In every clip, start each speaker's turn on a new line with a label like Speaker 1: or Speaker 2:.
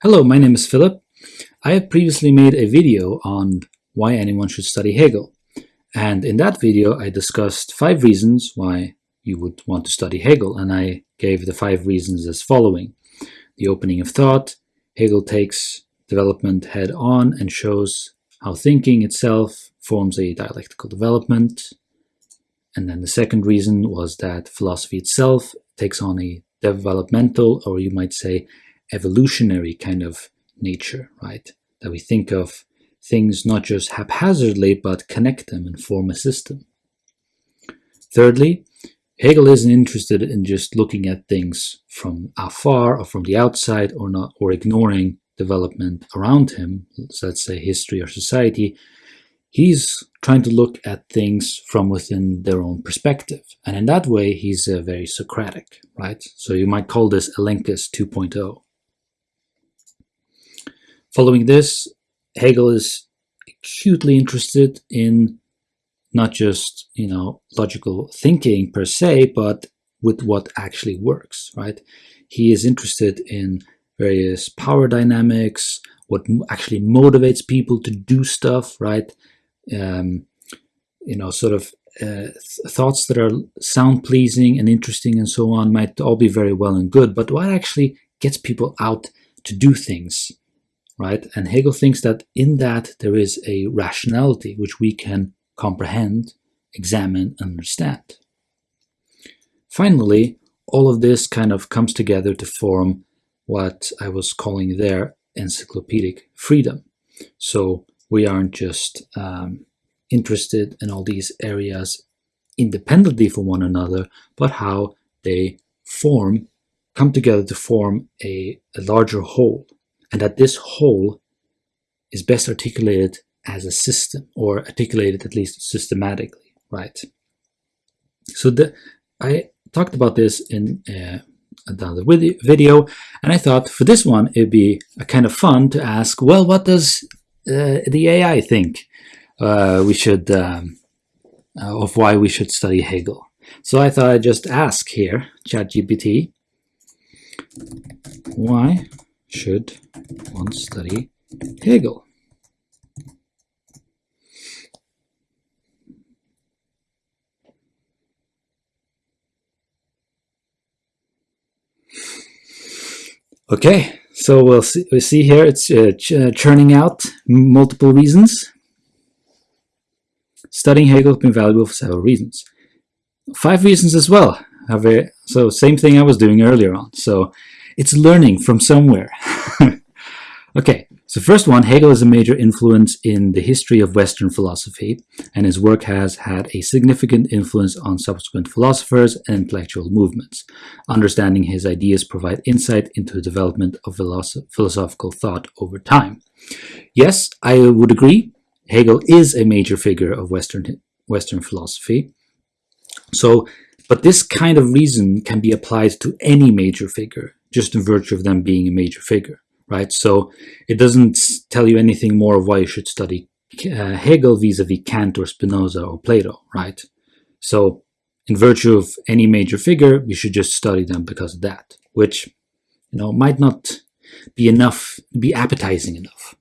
Speaker 1: Hello, my name is Philip. I have previously made a video on why anyone should study Hegel. And in that video, I discussed five reasons why you would want to study Hegel. And I gave the five reasons as following. The opening of thought, Hegel takes development head on and shows how thinking itself forms a dialectical development. And then the second reason was that philosophy itself takes on a developmental, or you might say evolutionary kind of nature, right? That we think of things not just haphazardly, but connect them and form a system. Thirdly, Hegel isn't interested in just looking at things from afar or from the outside or not or ignoring development around him, so let's say history or society. He's trying to look at things from within their own perspective. And in that way, he's uh, very Socratic, right? So you might call this Elenchus 2.0. Following this, Hegel is acutely interested in not just, you know, logical thinking per se, but with what actually works, right? He is interested in various power dynamics, what actually motivates people to do stuff, right? Um, you know, sort of uh, th thoughts that are sound pleasing and interesting and so on might all be very well and good, but what actually gets people out to do things right? And Hegel thinks that in that there is a rationality which we can comprehend, examine, and understand. Finally, all of this kind of comes together to form what I was calling there encyclopedic freedom. So we aren't just um, interested in all these areas independently from one another, but how they form, come together to form a, a larger whole and that this whole is best articulated as a system or articulated at least systematically, right? So the, I talked about this in uh, another video, and I thought for this one it'd be a kind of fun to ask, well, what does uh, the AI think uh, we should um, uh, of why we should study Hegel? So I thought I'd just ask here, ChatGPT, why should one study Hegel? Okay, so we'll see, we see here it's uh, ch uh, churning out multiple reasons. Studying Hegel has been valuable for several reasons. Five reasons as well. So same thing I was doing earlier on. So it's learning from somewhere. okay, so first one, Hegel is a major influence in the history of Western philosophy, and his work has had a significant influence on subsequent philosophers and intellectual movements. Understanding his ideas provide insight into the development of philosophical thought over time. Yes, I would agree. Hegel is a major figure of Western, Western philosophy. So, but this kind of reason can be applied to any major figure just in virtue of them being a major figure, right? So it doesn't tell you anything more of why you should study uh, Hegel vis-a-vis -vis Kant or Spinoza or Plato, right? So in virtue of any major figure, you should just study them because of that, which, you know, might not be enough, be appetizing enough.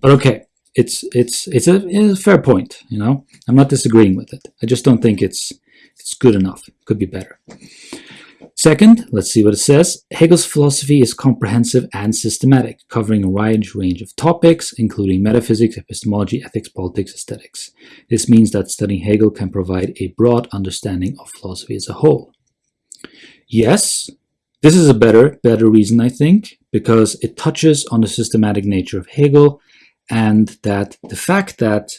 Speaker 1: But okay, it's it's it's a, it's a fair point, you know. I'm not disagreeing with it. I just don't think it's it's good enough. Could be better. Second, let's see what it says. Hegel's philosophy is comprehensive and systematic, covering a wide range of topics, including metaphysics, epistemology, ethics, politics, aesthetics. This means that studying Hegel can provide a broad understanding of philosophy as a whole. Yes, this is a better, better reason, I think, because it touches on the systematic nature of Hegel and that the fact that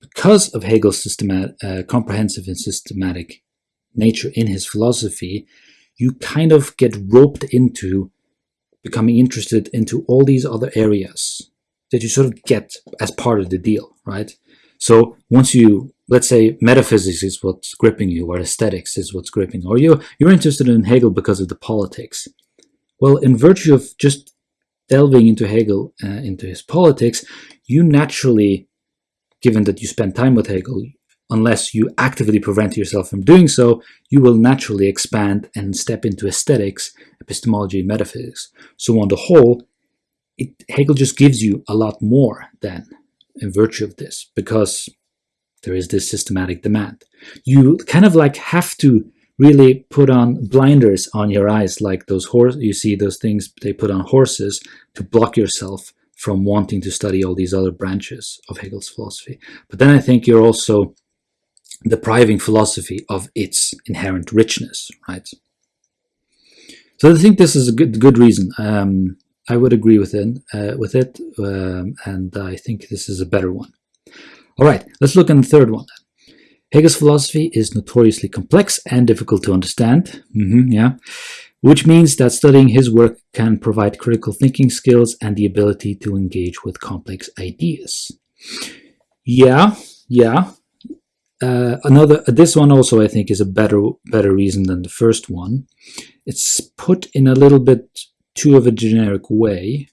Speaker 1: because of Hegel's systematic, uh, comprehensive and systematic nature in his philosophy, you kind of get roped into becoming interested into all these other areas that you sort of get as part of the deal, right? So once you, let's say metaphysics is what's gripping you, or aesthetics is what's gripping, or you, you're interested in Hegel because of the politics. Well, in virtue of just delving into Hegel, uh, into his politics, you naturally, given that you spend time with Hegel, unless you actively prevent yourself from doing so, you will naturally expand and step into aesthetics, epistemology, metaphysics. So on the whole, it, Hegel just gives you a lot more than in virtue of this because there is this systematic demand. You kind of like have to really put on blinders on your eyes like those horse you see those things they put on horses to block yourself from wanting to study all these other branches of Hegel's philosophy. But then I think you're also depriving philosophy of its inherent richness, right? So I think this is a good good reason. Um, I would agree with it, uh, with it, um, and I think this is a better one. All right, let's look at the third one. Hegel's philosophy is notoriously complex and difficult to understand. Mm -hmm, yeah, which means that studying his work can provide critical thinking skills and the ability to engage with complex ideas. Yeah, yeah. Uh, another, this one also I think is a better better reason than the first one. It's put in a little bit too of a generic way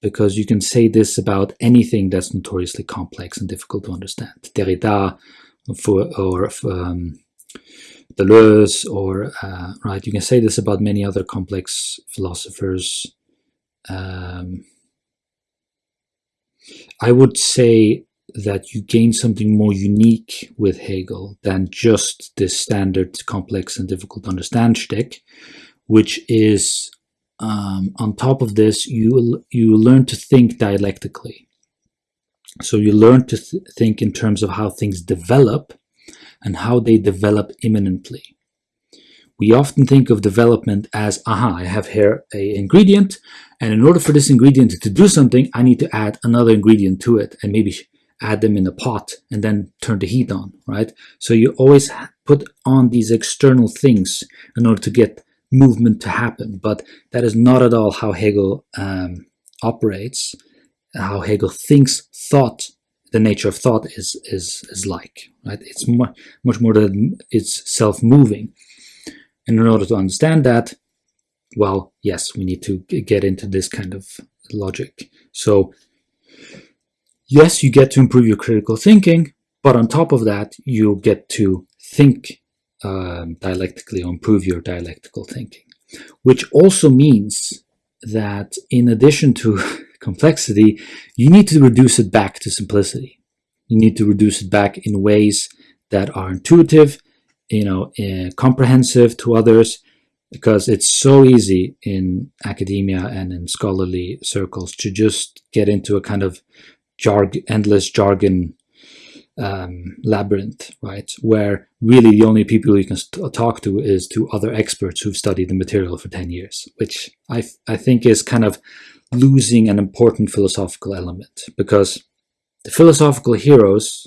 Speaker 1: because you can say this about anything that's notoriously complex and difficult to understand. Derrida for, or um, Deleuze, or uh, right, you can say this about many other complex philosophers. Um, I would say that you gain something more unique with Hegel than just this standard complex and difficult to understand shtick, which is um, on top of this, you you learn to think dialectically. So you learn to th think in terms of how things develop and how they develop immanently. We often think of development as, aha, I have here a ingredient, and in order for this ingredient to do something, I need to add another ingredient to it, and maybe add them in a pot and then turn the heat on, right? So you always put on these external things in order to get movement to happen. But that is not at all how Hegel um, operates, how Hegel thinks thought, the nature of thought is is is like. Right? It's much much more than it's self-moving. And in order to understand that, well, yes, we need to get into this kind of logic. So yes, you get to improve your critical thinking, but on top of that, you get to think um, dialectically or improve your dialectical thinking, which also means that in addition to complexity, you need to reduce it back to simplicity. You need to reduce it back in ways that are intuitive, you know, uh, comprehensive to others, because it's so easy in academia and in scholarly circles to just get into a kind of jarg endless jargon um, labyrinth, right? Where really the only people you can talk to is to other experts who've studied the material for 10 years, which I, I think is kind of losing an important philosophical element because the philosophical heroes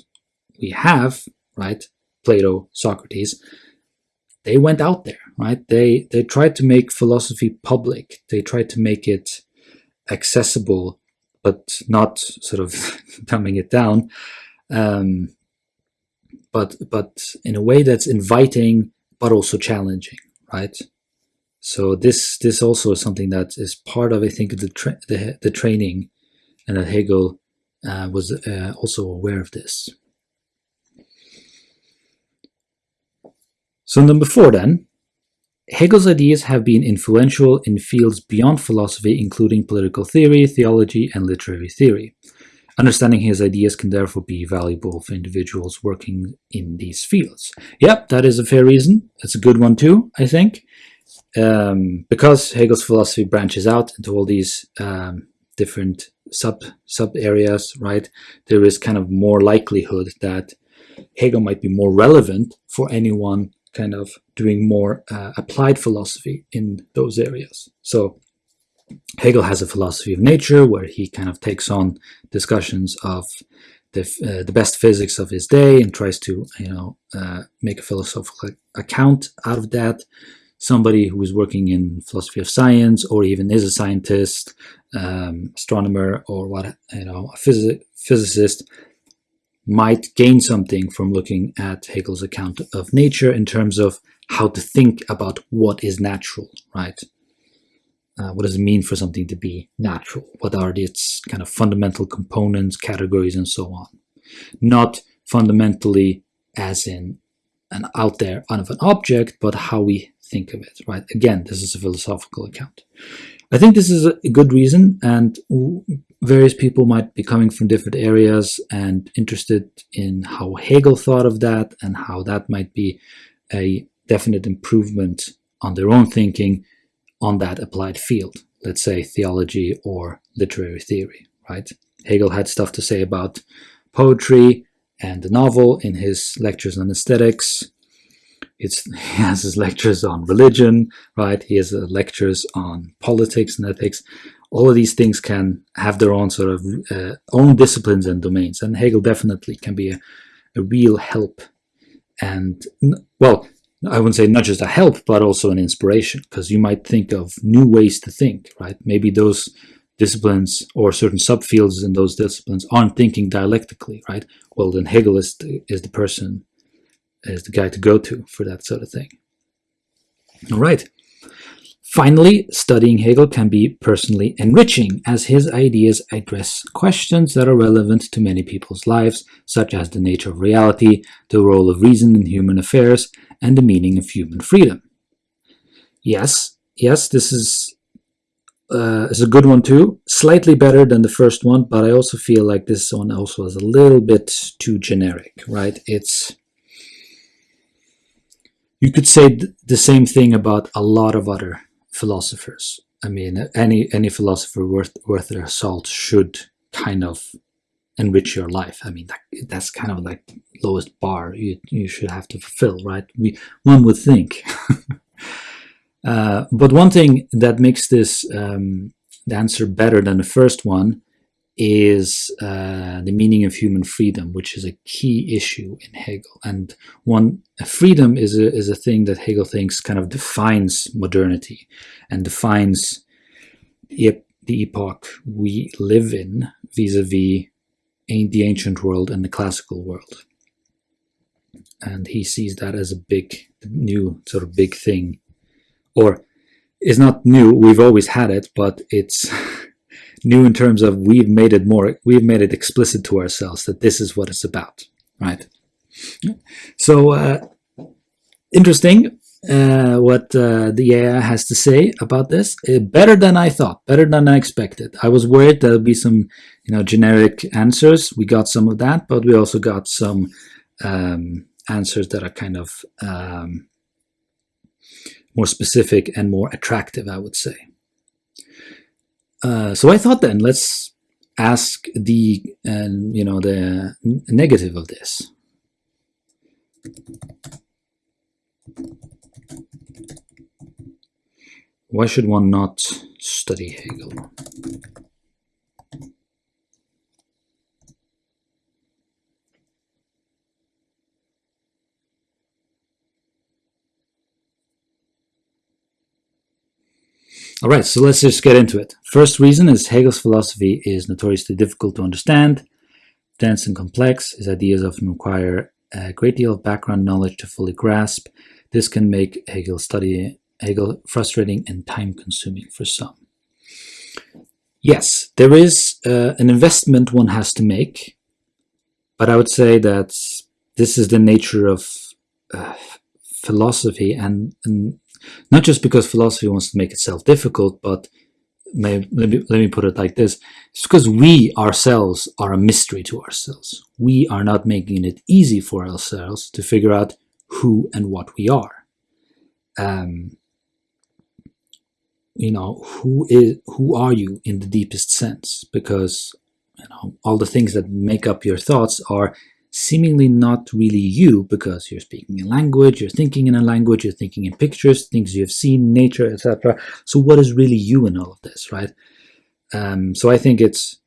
Speaker 1: we have, right? Plato, Socrates, they went out there, right? They, they tried to make philosophy public. They tried to make it accessible, but not sort of dumbing it down um, but but in a way that's inviting but also challenging, right? So this this also is something that is part of I think the tra the, the training, and that Hegel uh, was uh, also aware of this. So number four then, Hegel's ideas have been influential in fields beyond philosophy, including political theory, theology, and literary theory. Understanding his ideas can therefore be valuable for individuals working in these fields. Yep, that is a fair reason. It's a good one too, I think. Um, because Hegel's philosophy branches out into all these um, different sub sub areas, right? There is kind of more likelihood that Hegel might be more relevant for anyone kind of doing more uh, applied philosophy in those areas. So Hegel has a philosophy of nature where he kind of takes on discussions of the, uh, the best physics of his day and tries to, you know, uh, make a philosophical account out of that. Somebody who is working in philosophy of science or even is a scientist, um, astronomer or what, you know, a phys physicist might gain something from looking at Hegel's account of nature in terms of how to think about what is natural, right? Uh, what does it mean for something to be natural? What are its kind of fundamental components, categories, and so on? Not fundamentally as in an out there out of an object, but how we think of it, right? Again, this is a philosophical account. I think this is a good reason, and various people might be coming from different areas and interested in how Hegel thought of that and how that might be a definite improvement on their own thinking on that applied field, let's say theology or literary theory, right? Hegel had stuff to say about poetry and the novel in his lectures on aesthetics. It's, he has his lectures on religion, right? He has uh, lectures on politics and ethics. All of these things can have their own sort of uh, own disciplines and domains, and Hegel definitely can be a, a real help. And well, I wouldn't say not just a help, but also an inspiration, because you might think of new ways to think, right? Maybe those disciplines or certain subfields in those disciplines aren't thinking dialectically, right? Well, then Hegel is the, is the person, is the guy to go to for that sort of thing. All right. Finally, studying Hegel can be personally enriching as his ideas address questions that are relevant to many people's lives, such as the nature of reality, the role of reason in human affairs, and the meaning of human freedom. Yes, yes, this is uh, is a good one too. Slightly better than the first one, but I also feel like this one also is a little bit too generic, right? It's you could say the same thing about a lot of other philosophers. I mean, any any philosopher worth worth their salt should kind of enrich your life. I mean, that, that's kind of like lowest bar you you should have to fulfill, right? We one would think. Uh, but one thing that makes this um, answer better than the first one is uh, the meaning of human freedom, which is a key issue in Hegel. And one freedom is a, is a thing that Hegel thinks kind of defines modernity and defines the, the epoch we live in vis-a-vis -vis the ancient world and the classical world. And he sees that as a big, new sort of big thing or it's not new, we've always had it, but it's new in terms of we've made it more, we've made it explicit to ourselves that this is what it's about, right? So, uh, interesting uh, what uh, the AI has to say about this. Uh, better than I thought, better than I expected. I was worried there'll be some, you know, generic answers. We got some of that, but we also got some um, answers that are kind of um, more specific and more attractive, I would say. Uh, so I thought then let's ask the uh, you know the negative of this. Why should one not study Hegel? All right, so let's just get into it. First reason is Hegel's philosophy is notoriously difficult to understand, dense and complex. His ideas often require a great deal of background knowledge to fully grasp. This can make Hegel study Hegel frustrating and time-consuming for some. Yes, there is uh, an investment one has to make, but I would say that this is the nature of uh, philosophy and, and not just because philosophy wants to make itself difficult, but let, me, let me put it like this. It's because we ourselves are a mystery to ourselves. We are not making it easy for ourselves to figure out who and what we are. Um, you know, who is who are you in the deepest sense? Because you know all the things that make up your thoughts are seemingly not really you because you're speaking a language, you're thinking in a language, you're thinking in pictures, things you have seen, nature, etc. So what is really you in all of this, right? Um, so I think it's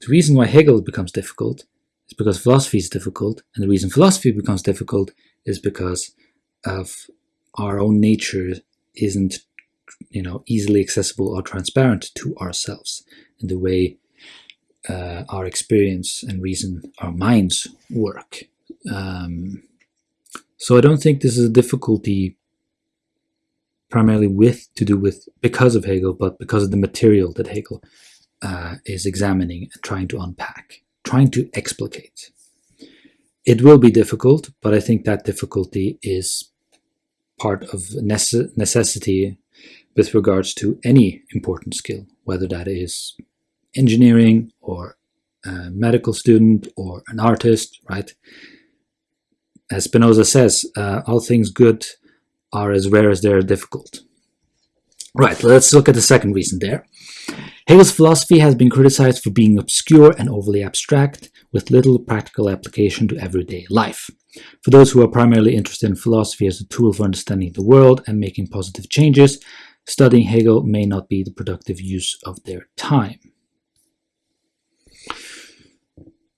Speaker 1: the reason why Hegel becomes difficult is because philosophy is difficult, and the reason philosophy becomes difficult is because of our own nature isn't you know easily accessible or transparent to ourselves in the way uh, our experience and reason, our minds work. Um, so I don't think this is a difficulty primarily with to do with because of Hegel, but because of the material that Hegel uh, is examining and trying to unpack, trying to explicate. It will be difficult, but I think that difficulty is part of necessity with regards to any important skill, whether that is engineering or a medical student or an artist, right? As Spinoza says, uh, all things good are as rare as they are difficult. Right, let's look at the second reason there. Hegel's philosophy has been criticized for being obscure and overly abstract, with little practical application to everyday life. For those who are primarily interested in philosophy as a tool for understanding the world and making positive changes, studying Hegel may not be the productive use of their time.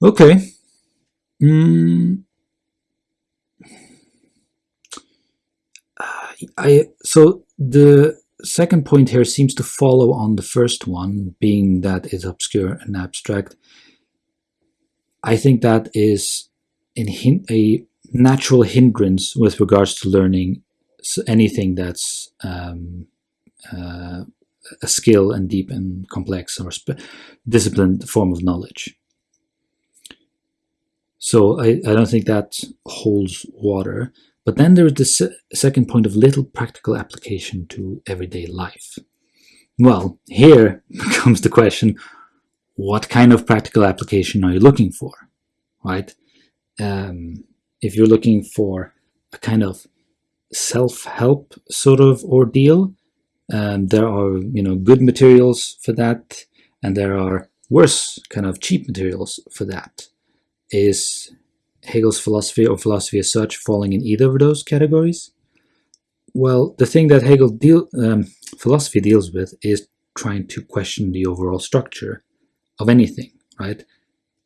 Speaker 1: Okay. Mm. I so the second point here seems to follow on the first one, being that it's obscure and abstract. I think that is a natural hindrance with regards to learning anything that's um, uh, a skill and deep and complex or disciplined form of knowledge. So I, I don't think that holds water. But then there is the se second point of little practical application to everyday life. Well, here comes the question, what kind of practical application are you looking for, right? Um, if you're looking for a kind of self-help sort of ordeal, um, there are you know good materials for that, and there are worse kind of cheap materials for that. Is Hegel's philosophy or philosophy as such falling in either of those categories? Well, the thing that Hegel deal, um, philosophy deals with is trying to question the overall structure of anything, right?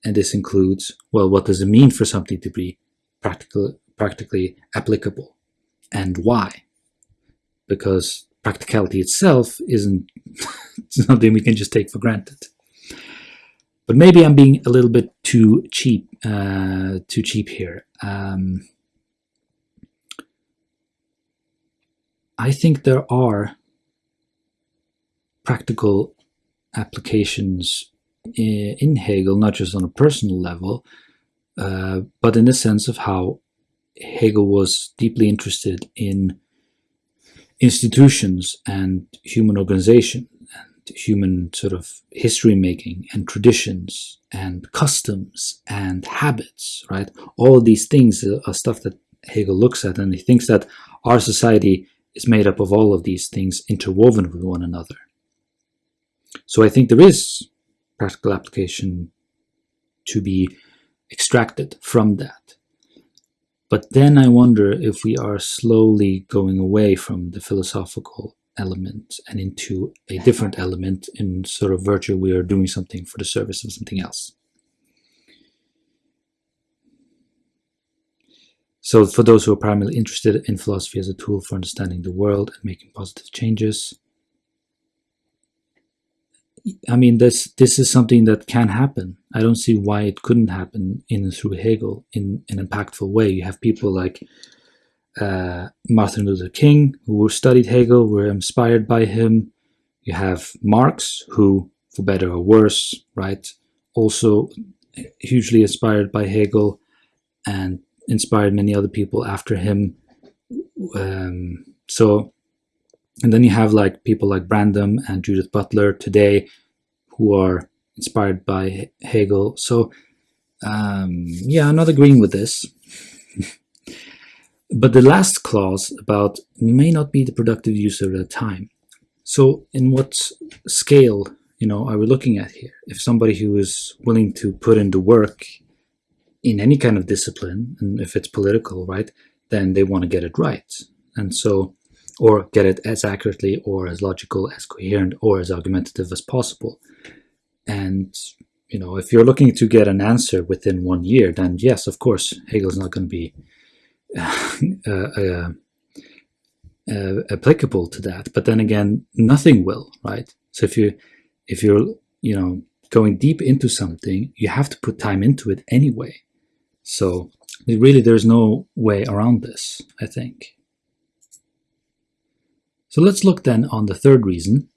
Speaker 1: And this includes, well, what does it mean for something to be practical, practically applicable and why? Because practicality itself isn't something we can just take for granted. But maybe I'm being a little bit too cheap, uh, too cheap here. Um, I think there are practical applications in Hegel, not just on a personal level, uh, but in the sense of how Hegel was deeply interested in institutions and human organization human sort of history making and traditions and customs and habits, right? All these things are stuff that Hegel looks at and he thinks that our society is made up of all of these things interwoven with one another. So I think there is practical application to be extracted from that. But then I wonder if we are slowly going away from the philosophical element and into a different element in sort of virtue we are doing something for the service of something else. So for those who are primarily interested in philosophy as a tool for understanding the world and making positive changes, I mean, this this is something that can happen. I don't see why it couldn't happen in and through Hegel in an impactful way. You have people like uh, Martin Luther King who studied Hegel, were inspired by him. You have Marx, who, for better or worse, right, also hugely inspired by Hegel, and inspired many other people after him. Um, so and then you have like people like Brandom and Judith Butler today who are inspired by Hegel. So um, yeah, I'm not agreeing with this. but the last clause about may not be the productive use of the time. So in what scale, you know, are we looking at here? If somebody who is willing to put in the work in any kind of discipline, and if it's political, right, then they want to get it right. And so or get it as accurately or as logical, as coherent, or as argumentative as possible. And you know, if you're looking to get an answer within one year, then yes, of course, Hegel's not going to be uh, uh, uh, applicable to that. But then again, nothing will, right? So if you if you're you know going deep into something, you have to put time into it anyway. So really, there's no way around this. I think. So let's look then on the third reason.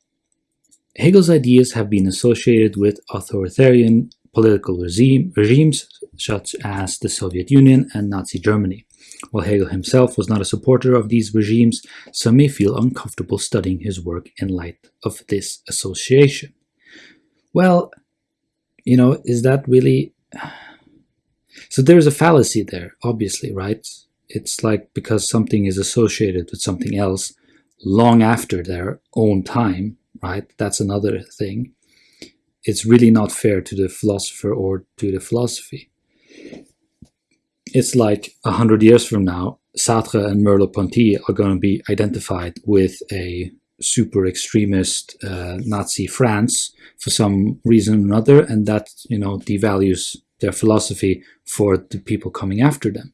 Speaker 1: Hegel's ideas have been associated with authoritarian political regime, regimes such as the Soviet Union and Nazi Germany. While Hegel himself was not a supporter of these regimes, some may feel uncomfortable studying his work in light of this association. Well, you know, is that really... So there's a fallacy there, obviously, right? It's like because something is associated with something else long after their own time, right? That's another thing. It's really not fair to the philosopher or to the philosophy it's like a hundred years from now, Sartre and Merleau-Ponty are going to be identified with a super extremist uh, Nazi France for some reason or another, and that you know devalues their philosophy for the people coming after them.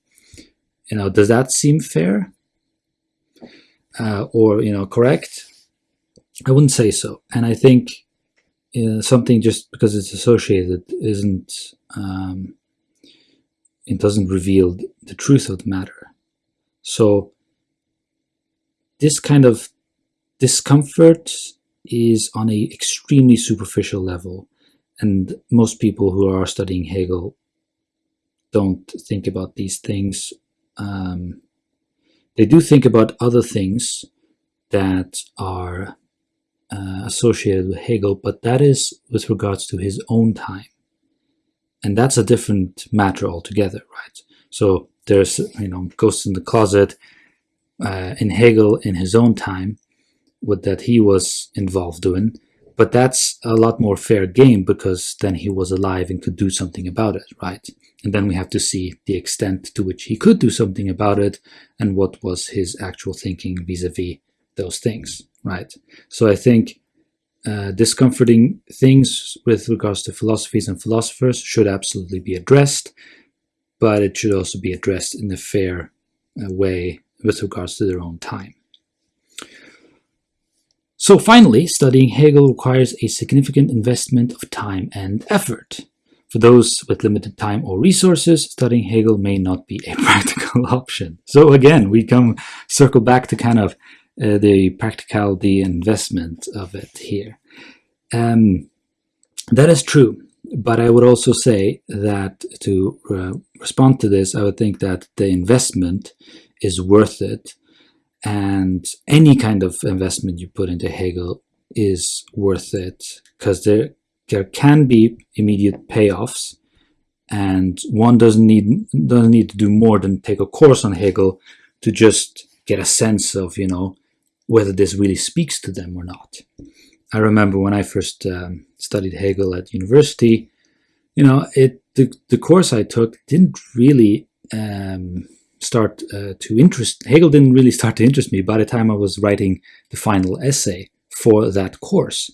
Speaker 1: You know, does that seem fair uh, or you know correct? I wouldn't say so, and I think uh, something just because it's associated isn't um, it doesn't reveal the truth of the matter. So this kind of discomfort is on a extremely superficial level and most people who are studying Hegel don't think about these things. Um, they do think about other things that are uh, associated with Hegel, but that is with regards to his own time and that's a different matter altogether, right? So there's, you know, Ghosts in the Closet uh, in Hegel in his own time, what that he was involved doing, but that's a lot more fair game because then he was alive and could do something about it, right? And then we have to see the extent to which he could do something about it and what was his actual thinking vis-a-vis -vis those things, right? So I think uh, discomforting things with regards to philosophies and philosophers should absolutely be addressed, but it should also be addressed in a fair uh, way with regards to their own time. So finally, studying Hegel requires a significant investment of time and effort. For those with limited time or resources, studying Hegel may not be a practical option. So again, we come circle back to kind of uh, the practicality investment of it here. Um, that is true, but I would also say that to uh, respond to this, I would think that the investment is worth it, and any kind of investment you put into Hegel is worth it because there there can be immediate payoffs, and one doesn't need doesn't need to do more than take a course on Hegel to just get a sense of you know whether this really speaks to them or not. I remember when I first um, studied Hegel at university, you know, it the, the course I took didn't really um, start uh, to interest, Hegel didn't really start to interest me by the time I was writing the final essay for that course.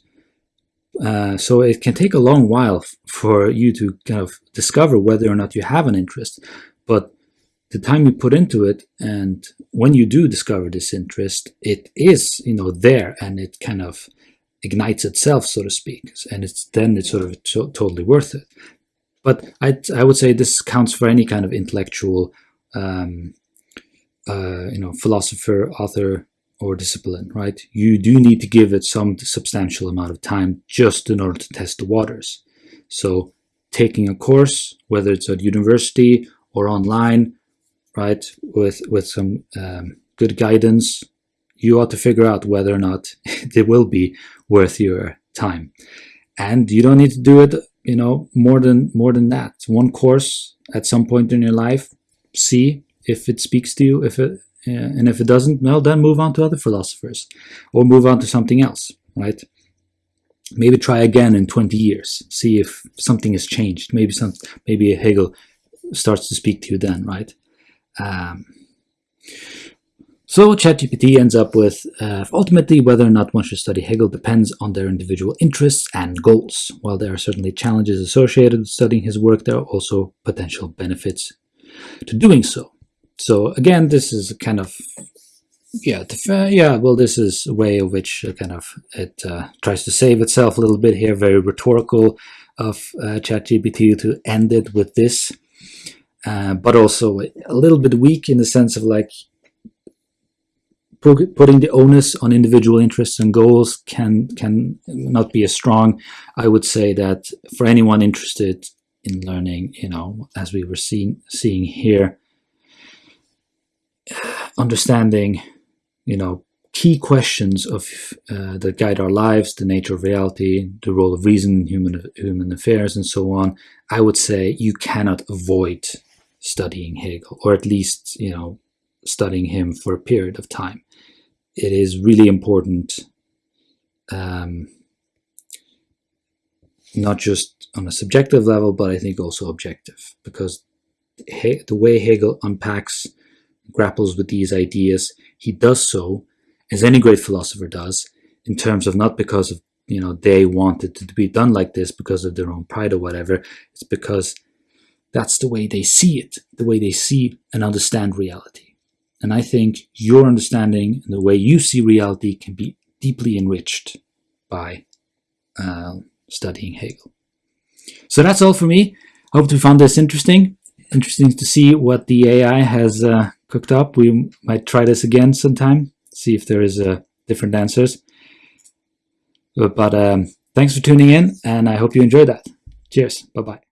Speaker 1: Uh, so it can take a long while for you to kind of discover whether or not you have an interest. But the time you put into it and when you do discover this interest it is you know there and it kind of ignites itself so to speak and it's then it's sort of to totally worth it. But I, I would say this counts for any kind of intellectual um, uh, you know philosopher author or discipline right? You do need to give it some substantial amount of time just in order to test the waters. So taking a course whether it's at university or online right, with, with some um, good guidance, you ought to figure out whether or not it will be worth your time. And you don't need to do it, you know, more than more than that. One course at some point in your life, see if it speaks to you, if it uh, and if it doesn't, well, then move on to other philosophers or move on to something else, right? Maybe try again in 20 years, see if something has changed. Maybe some, maybe Hegel starts to speak to you then, right? Um, so ChatGPT ends up with uh, ultimately whether or not one should study Hegel depends on their individual interests and goals. While there are certainly challenges associated with studying his work, there are also potential benefits to doing so. So again, this is a kind of yeah, yeah. Well, this is a way of which uh, kind of it uh, tries to save itself a little bit here. Very rhetorical of uh, ChatGPT to end it with this. Uh, but also a little bit weak in the sense of like putting the onus on individual interests and goals can can not be as strong. I would say that for anyone interested in learning, you know, as we were seeing seeing here, understanding, you know, key questions of uh, that guide our lives, the nature of reality, the role of reason in human human affairs, and so on, I would say you cannot avoid studying Hegel, or at least you know studying him for a period of time. It is really important, um, not just on a subjective level, but I think also objective, because he the way Hegel unpacks, grapples with these ideas, he does so as any great philosopher does, in terms of not because of you know they wanted to be done like this because of their own pride or whatever. It's because that's the way they see it, the way they see and understand reality. And I think your understanding and the way you see reality can be deeply enriched by uh, studying Hegel. So that's all for me. Hope you found this interesting. Interesting to see what the AI has uh, cooked up. We might try this again sometime see if there is uh, different answers. But, um, thanks for tuning in, and I hope you enjoyed that. Cheers. Bye-bye.